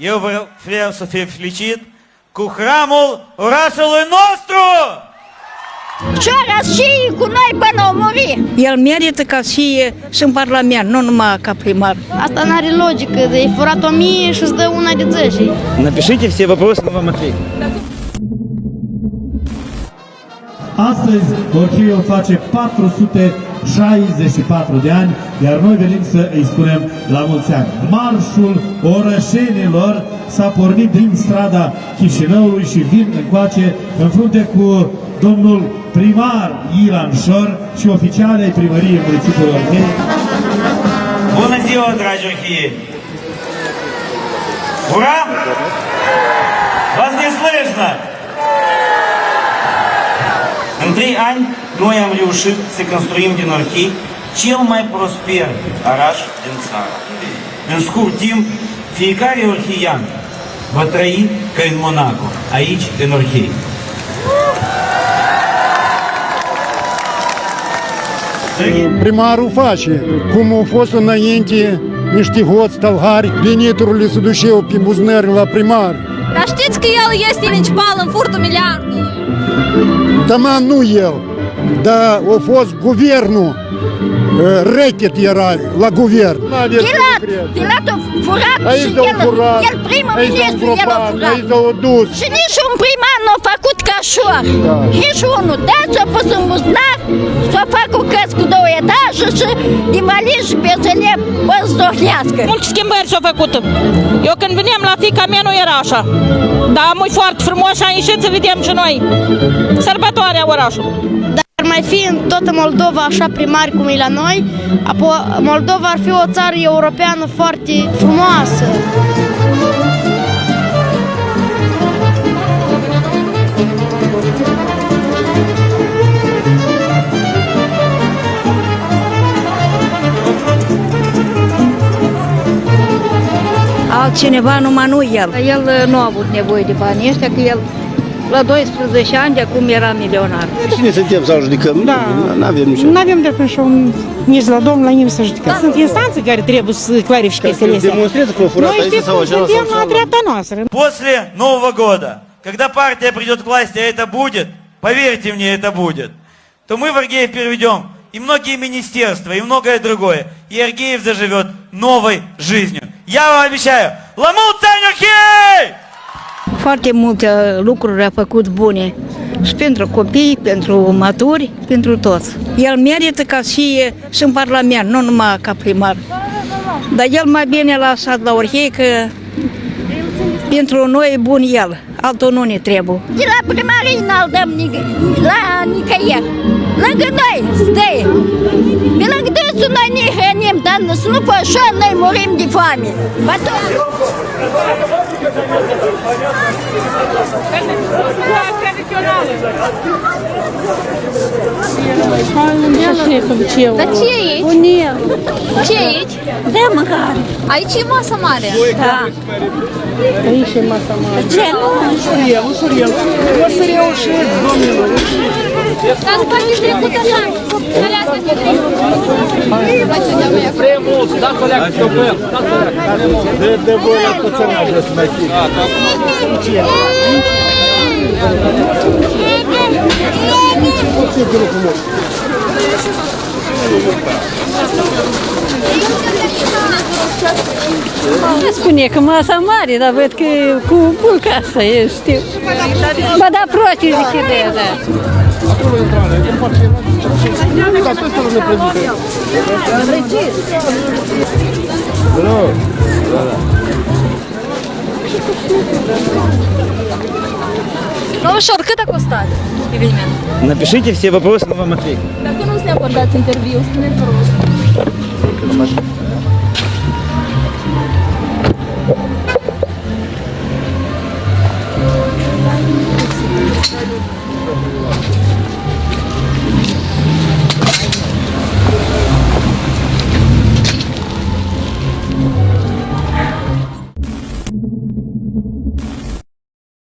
eu vreau, vreau să fie felicit cu hramul orașului nostru! Cioara și cu noi până o muri. El merită ca și, și în Parlament, nu numai ca primar. Asta nu are logică, de ai furat o mie și îți dă una de 10. Напишите все вопросы, мы вам ответим. Astăzi Orhiul face 464 de ani, iar noi venim să îi spunem la mulți ani. Marșul orășenilor s-a pornit din strada Chișinăului și vin încoace în frunte cu domnul primar Ilan Șor și oficiale ai primăriei municipiului Orhei. Bună ziua, dragi orhiei! Ура! Вас не слышно! În trei ani, noi am reușit să construim din Orhei cel mai prosper oraș din țară. În scurt timp, fiecare orheian va trăi ca în Monaco, aici, în Orhei. Primarul face, cum au fost înainte niște hoți tălhari, veniturile se duceau pe buzunări la primar. Dar știți că el este principal în furtul miliardului? Tama nu el, dar a fost guvernul, rechet era la guvern. Pilat, Pilat a furat și Aici au el, furat, el primul aici au ministru, el a îngropat, furat. aici au dus. Și nici un primar nu a făcut cașor. Da. Nici unul. Da, s-a pus în buzunar, s-a făcut căs cu două etaje și invalid și pensioner poți zdohlească. Multe schimbări s-au făcut. Eu când veneam la fica mea nu era așa. Dar mult foarte frumos și am ieșit să vedem și noi sărbătoarea orașului. Dar mai fi în toată Moldova așa primari cum e la noi, apoi Moldova ar fi o țară europeană foarte frumoasă. Altcineva numai nu el. El uh, nu a avut nevoie de banii ăștia, că el la 12 ani de acum era milionar. Cine suntem să judecăm? Da. Nu avem nicio. Nu avem și un, nici la domn, la nimeni să judecăm. Sunt instanțe care trebuie să clarifice chestiile astea. Demonstrează că furat Noi știți cum suntem la dreapta noastră. После Нового года, когда партия придет к власти, а это будет, поверьте мне, это будет, то мы в Аргеев переведем и многие министерства, и многое другое. И Аргеев заживет новой жизнью. Я вам обещаю, Ламут Цанюхей! Foarte multe lucruri a făcut bune și pentru copii, pentru maturi, pentru toți. El merită ca și, și în Parlament, nu numai ca primar. Dar el mai bine l-a lăsat la Orhei că pentru noi e bun el, altul nu ne trebuie. De la primărie n-al dăm nic- la nicăieri. Lângă noi stă. Pe lângă dânsul noi ne hrănim, dar să nu fă așa, noi murim de foame. Șeful, Dar ce e aici? Unie. Ce e aici? De măcar. Aici e masa mare. Da. Aici e masa mare. Ce? Ușuriel, ușuriel. Ușuriel, șef, domnilor trecut așa, aleasă pe De, de voi la pățănașă să mai fie. Spune că masa mare, dar văd că cu с первой страны, этим портфелем. С той стороны пройдите. Здорово. Ну ви що, роки так остати? Напишите все вопросы, мы вам ответим. Так, ну з ним подать интервью, з ним